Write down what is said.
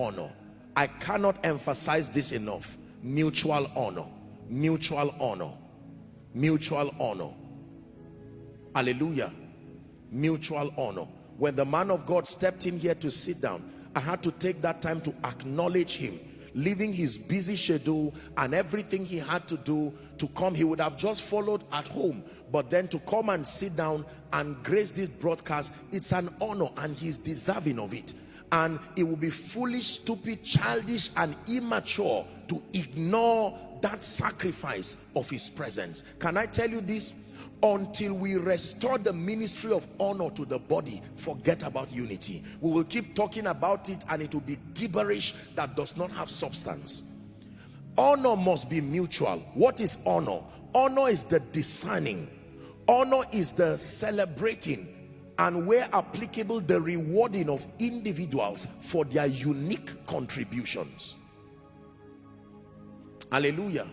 honor. I cannot emphasize this enough. Mutual honor. Mutual honor. Mutual honor. Hallelujah. Mutual honor. When the man of god stepped in here to sit down i had to take that time to acknowledge him. Leaving his busy schedule and everything he had to do to come he would have just followed at home. But then to come and sit down and grace this broadcast it's an honor and he's deserving of it and it will be foolish stupid childish and immature to ignore that sacrifice of his presence. Can i tell you this? Until we restore the ministry of honor to the body forget about unity. We will keep talking about it and it will be gibberish that does not have substance. Honor must be mutual. What is honor? Honor is the discerning. Honor is the celebrating and where applicable the rewarding of individuals for their unique contributions. Hallelujah